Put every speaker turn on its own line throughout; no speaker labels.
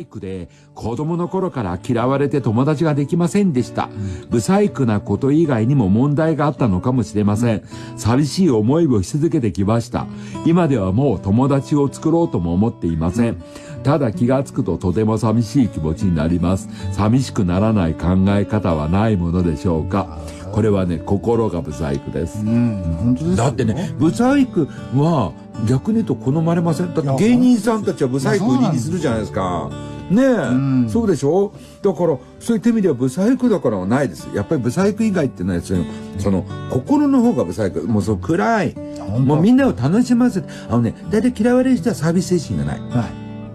細工で子供の頃から嫌われて友達ができませんでした。不細工なこと以外にも問題があったのかもしれません。寂しい思いをし続けてきました。今ではもう友達を作ろうとも思っていません。ただ気がつくととても寂しい気持ちになります。寂しくならない考え方はないものでしょうか。これはね、心がブサイクです。うん、本当ですだってね、ブサイクは逆に言うと好まれません。だって芸人さんたちはブサイク売りにするじゃないですか。ねえ、うん、そうでしょ？だから、そういった意味ではブサイクだからはないです。やっぱりブサイク以外ってね、その、その、心の方がブサイク。もうその暗い。もうみんなを楽しませて、あのね、大体嫌われる人はサービス精神がない。は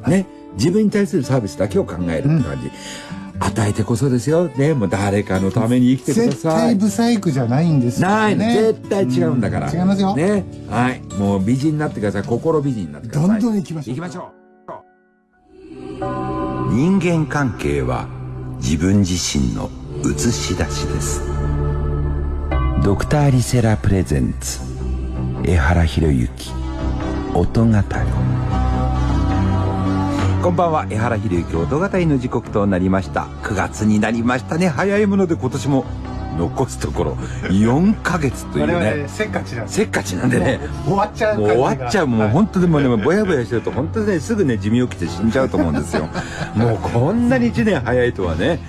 い。ね。自分に対するサービスだけを考えるって感じ。うん与えてこそですよ。ね、もう誰かのために生きてください。絶
対ブサイクじゃないんですよ、
ね。ない絶対違うんだから、
うん。違いますよ。
ね。はい。もう美人になってください。心美人になってください。
どんどん行きましょ
う。行きましょう。人間関係は自分自身の映し出しです。ドクターリセラプレゼンツ江原博之音語りこんばんは江原博之音語りの時刻となりました。9月になりましたね。早いもので今年も残すところ4か月というね。
せっかちなん
せっかちなんでね。
終わっちゃう
もう終わっちゃう。もう本当でもねぼやぼやしてると本当にねすぐね寿命来て死んじゃうと思うんですよ。もうこんなに1年早いとはね。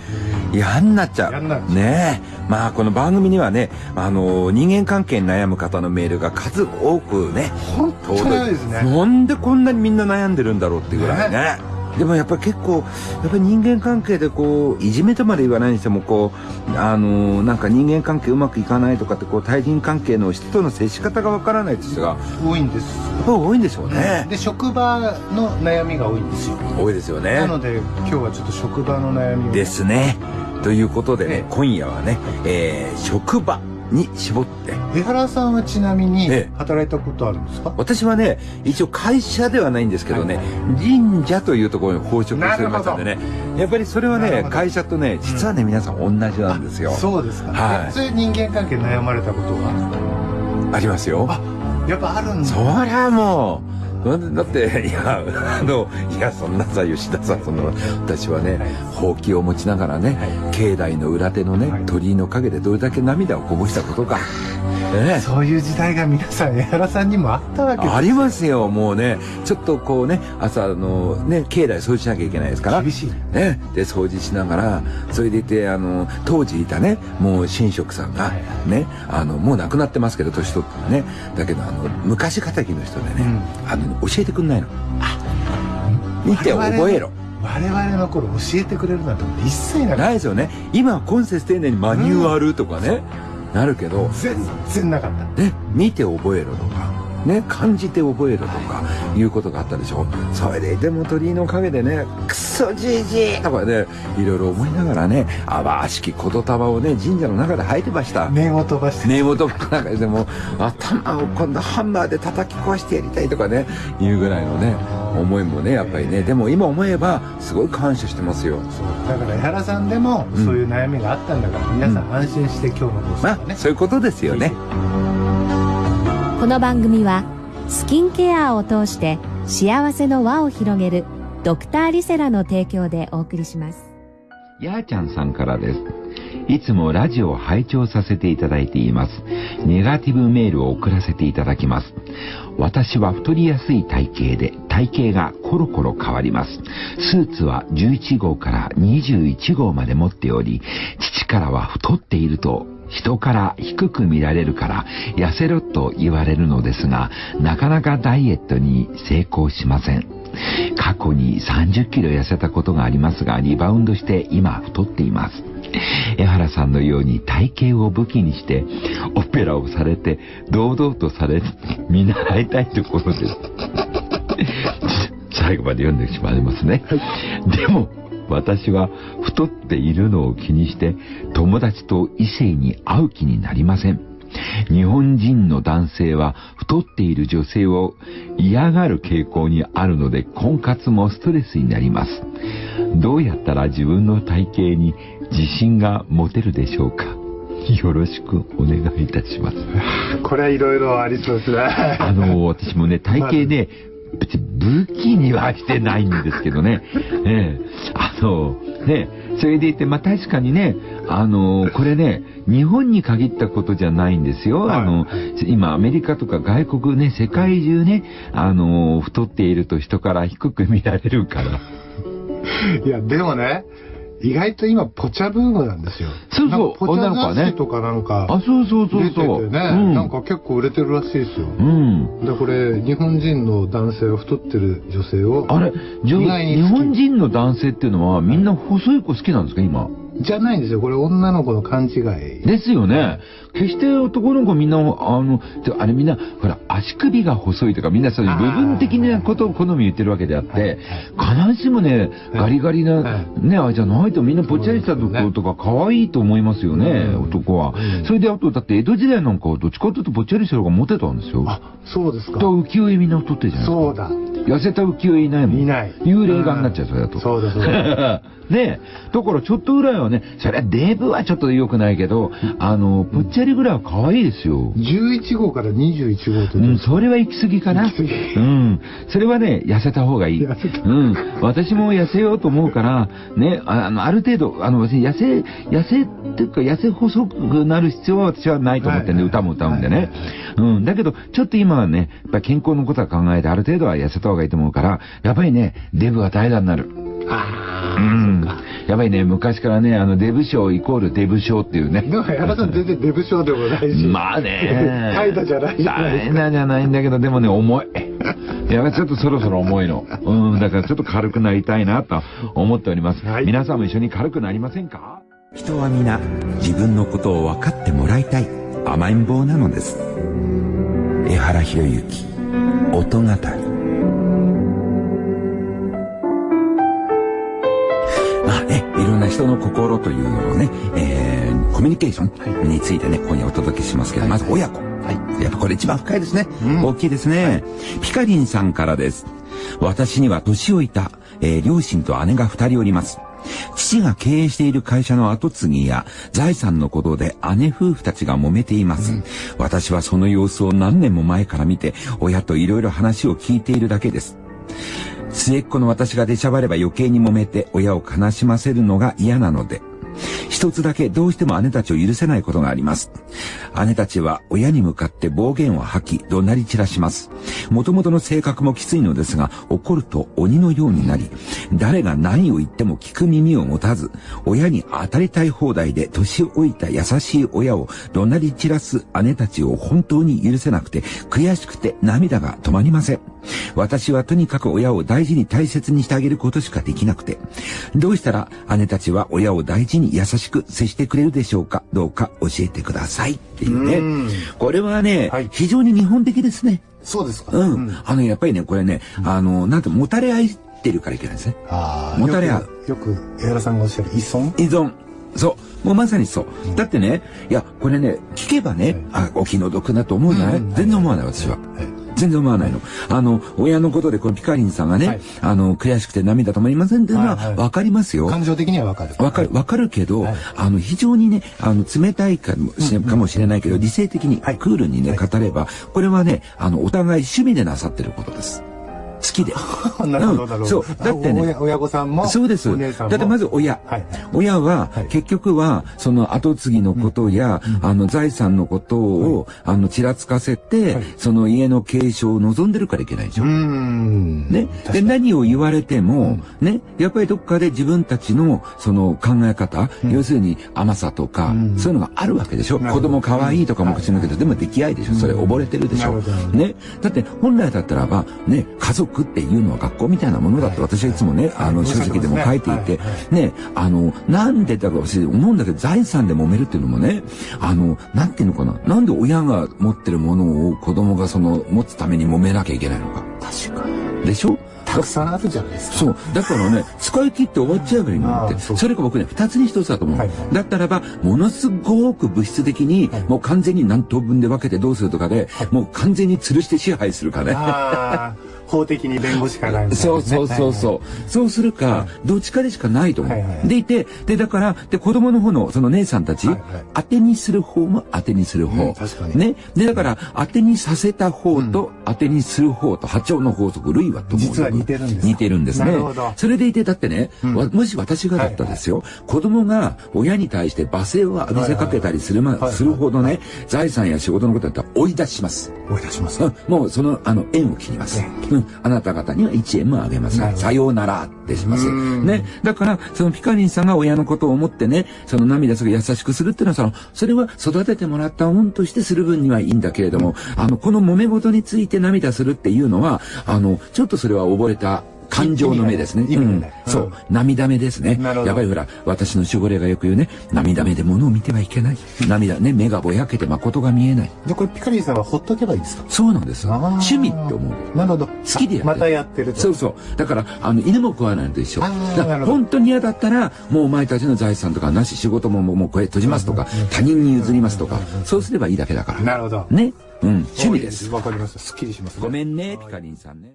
嫌になっちゃう。ね。え。まあ、この番組にはね、あの、人間関係に悩む方のメールが数多くね、
本当ですね。
なんでこんなにみんな悩んでるんだろうっていうぐらいね。ねでもやっぱり結構、やっぱり人間関係でこう、いじめとまで言わないにしても、こう、あのー、なんか人間関係うまくいかないとかって、こう、対人関係の人との接し方がわからないって人が
多いんです。
やっぱ多いんでしょうね。
で、職場の悩みが多いんですよ。
多いですよね。
なので、今日はちょっと職場の悩み
を。ですね。ということでね、今夜はね、えー、職場。に絞って。
江原さんはちなみに働いたことあるんですか、
私はね一応会社ではないんですけどね、はい、神社というところに奉職してましたんでね。やっぱりそれはね会社とね実はね、皆さん同じなんですよ。
そうですか、はい、そういう人間関係悩まれたこと
がありますよ。あ
やっぱあるんだ。
そりゃもうだって、いや、あの、いや、そんなさ、吉田さん、その、私はね、ほうきを持ちながらね、境内の裏手のね、鳥居の陰でどれだけ涙をこぼしたことか。
ね、そういう時代が皆さん江原さんにもあったわけです
ありますよ。もうねちょっとこうね朝のね境内掃除しなきゃいけないですから。
厳しい。
ねで掃除しながらそれでいてあの当時いたねもう神職さんがねあのもう亡くなってますけど年取ってね。だけどあの昔敵の人でね、うん、あの教えてくんないの。見て覚えろ。
我々の頃教えてくれるなんて一切
ないですよね。今今節丁寧にマニュアルとかね、うんなるけど
全然なかった。
ね見て覚えろとかね感じて覚えろとかいうことがあったでしょ？それででも鳥居の陰でねクソじじいとかねいろいろ思いながらね淡しき言霊をね神社の中で吐いてました。
念を飛ばして。
念を飛ばしてでも頭を今度ハンマーで叩き壊してやりたいとかねいうぐらいのね思いもねやっぱりね。でも今思えばすごい感謝してますよ。
だから江原さんでもそういう悩みがあったんだから、うん、皆さん安心して今日の放送ね、
まあ、そういうことですよね。
この番組はスキンケアを通して幸せの輪を広げるドクターリセラの提供でお送りします。
やーちゃんさんからです。いつもラジオを拝聴させていただいています。ネガティブメールを送らせていただきます。私は太りやすい体型で、体型がコロコロ変わります。スーツは11号から21号まで持っており、父からは太っていると人から低く見られるから痩せろと言われるのですが、なかなかダイエットに成功しません。過去に30キロ痩せたことがありますが、リバウンドして今太っています。江原さんのように体型を武器にして、オペラをされて、堂々とされ、見習いたいところです。最後まで読んでしまいますね。でも、私は太っているのを気にして、友達と異性に会う気になりません。日本人の男性は太っている女性を嫌がる傾向にあるので婚活もストレスになります。どうやったら自分の体型に自信が持てるでしょうか？よろしくお願いいたします。
これはいろいろありそうですね。
あの、私もね、体型ね、
別に武器にはしてないんですけどね。ええあの、ね、それで言って、まあ確かにね、あの、これね、日本に限ったことじゃないんですよ。
はい
あの、今アメリカとか外国ね、世界中ね、あの、太っていると人から低く見られるから。
いや、でもね、意外と今、ポチャブームなんですよ。
そうそう
ポチ
女の子はね
ャ雑誌とかなんか、
あ、そうそうそう
出て
そう。
てね、
うん。
なんか結構売れてるらしいですよ。
うん。
で、これ、日本人の男性は太ってる女性を、
あれ、日本人の男性っていうのはみんな細い子好きなんですか、今？
じゃないんですよ。これ女の子の勘違い。
ですよね。決して男の子みんな、あの、てあれみんな、ほら、足首が細いとかみんなそういう部分的なことを好み言ってるわけであって、必ずしもね、ガリガリな、
は
ね、あれじゃないとみんなぽっちゃりしたところとか可愛いと思いますよね、
うん
男は
うん。
それであと、だって江戸時代なんかはどっちかというとぽっちゃりした方がモテたんですよ。
あ、そうですか。
と浮世絵みんな太ってるじゃないですか。
そうだ。
痩せた浮世絵いないもん。
いない。
幽霊画になっちゃう、それだと。
そうだそうだ。
ねえ。だからちょっとぐらいはね、それはデブはちょっと良くないけど、あの、ぽっちゃりぐらいは可愛いですよ。
11号から21号と
うん、それは行き過ぎかな。
行き過ぎ
うん。それはね、痩せた方がいい。
痩せた
うん。私も痩せようと思うから、ね、ああの、ある程度、あの、痩せ、痩せっていうか、痩せ細くなる必要は私はないと思ってんで、
はい
歌も歌うんで
はい
ね。うん。だけど、ちょっと今はね、やっぱり健康のことは考えて、ある程度は痩せた方がいいと思うから、やっぱりね、デブは怠惰になる。
ああ、
うん。やっぱりね、昔からね、あの、デブ賞イコールデブ賞っていうね。
でも、矢田さん全然デブ症でもないし。
まあね。
怠惰じゃないじゃないですか。
怠惰じゃないんだけど、でもね、重い。いや、ちょっとそろそろ重いの。うん、だからちょっと軽くなりたいなと思っております。
はい
皆さんも一緒に軽くなりませんか？
人は皆自分のことを分かってもらいたい甘えん坊なのです江原博之音語りまあね、いろんな人の心というのをね、えー、コミュニケーションについてね、今夜お届けしますけど、まず親子。やっぱこれ一番深いですね。大きいですね、ピカリンさんからです。私には年老いた、えー両親と姉が二人おります。父が経営している会社の後継ぎや財産のことで姉夫婦たちが揉めています。私はその様子を何年も前から見て、親といろいろ話を聞いているだけです。末っ子の私が出しゃばれば余計に揉めて親を悲しませるのが嫌なので。一つだけどうしても姉たちを許せないことがあります。姉たちは親に向かって暴言を吐き、怒鳴り散らします。もともとの性格もきついのですが、怒ると鬼のようになり、誰が何を言っても聞く耳を持たず、親に当たりたい放題で年老いた優しい親を怒鳴り散らす姉たちを本当に許せなくて、悔しくて涙が止まりません。私はとにかく親を大事に大切にしてあげることしかできなくて、どうしたら姉たちは親を大事に優しく接してくれるでしょうかどうか教えてくださいっていう
うん
ね。これはね、
はい
非常に日本的ですね。
そうですか。
うん。あの、やっぱりね、これね、あの、なんて、もたれ合ってるからいけないんですね。
ああ、
もたれ合う
よく、江原さんがおっしゃる依存？
依存。そう。もうまさにそう。だってね、いや、これね、聞けばね、あ、お気の毒だと思うじゃない、
うん
全然思わない、私は。全然思わないの。あの、親のことで、このピカリンさんがね、
はい
あの、悔しくて涙止まりませんっていうのは、わかりますよ。
感情的にはわかる。
わかる、わかるけど、
はい
あの、非常にね、あの、冷たいかもしれ,、かもしれないけど、理性的に、
はい
クールにね、
はい
語れば、これはね、あの、お互い趣味でなさってることです。好きで。
なるほど、なるほど。
うんそうだってね
あ親親御さんも。
そうです。だってまず親。
はい。
親は、
はい
結局は、その後継ぎのことや、あの、財産のことを、あの、ちらつかせて、
はい
その家の継承を望んでるからいけないでしょ。
う。
ね。で、何を言われても、ね、やっぱりどっかで自分たちの、その考え方、要するに甘さとか、
うん
そういうのがあるわけでしょ。子供可愛いとかも口のけど、でも出来合いでしょ。それ溺れてるでしょ。ね。だって、本来だったらば、ね、家族っていうのは学校みたいなものだって私はいつもね、あの、書籍でも書いていて
はいは、
ね、あの、なんでだろう、私思うんだけど、財産で揉めるっていうのもね、あの、なんていうのかな。なんで親が持ってるものを子供がその、持つために揉めなきゃいけないのか。
確かに。
でしょ？
たくさんあるじゃないですか。
そう。だからね、使い切って終わっちゃえばいいのって。
そ
れが僕ね、二つに一つだと思う。
はい
だったらば、ものすごく物質的に、
はい
もう完全に何等分で分けてどうするとかで、もう完全に吊るして支配するかね。
法的に弁護士かなんか、ね、
そうそうそうそう。
はい
そうするか、どっちかでしかないと思う。
はいはい
でいて、で、だから、で、子供の方の、その姉さんたち、
はいはい。
当てにする方も当てにする方。
うん確かに。
ね。で、だから、当てにさせた方と、当てにする方と、波長の法則、類はとも
実は似てるんです。か
似てるんですね。
なるほど。
それでいて、だってね、わもし私がだったですよ、子供が親に対して罵声を浴びせかけたりするま、
はいはい。
するほどね、財産や仕事のことだったら追い出します。
追い出します
うん。もうその、あの、縁を切ります。うん。あなた方には1円もあげません。さようならってします。
うん
ね。だから、そのピカリンさんが親のことを思ってね、その涙する優しくするっていうのは、その、それは育ててもらった恩としてする分にはいいんだけれども、あの、この揉め事について涙するっていうのは、あの、ちょっとそれは溺れた、感情の目ですね。うん。そううん涙目ですね。やっぱりほら、私の守護霊がよく言うね、涙目で物を見てはいけない。涙ね、目がぼやけて誠が見えない。
じゃあこれピカリンさんはほっとけばいいですか？
そうなんです趣味って思う。
なるほど
好きでやってる
またやってると
そうそう。だから、あの、犬も食わないのと一緒。本当に嫌だったら、もうお前たちの財産とかなし、仕事ももうもうこれ閉じますとか、他人に譲りますとか、そうすればいいだけだから。
なるほど
ね。うん。趣味です。
わかりましたすっきりします
ごめんね、ピカリンさんね。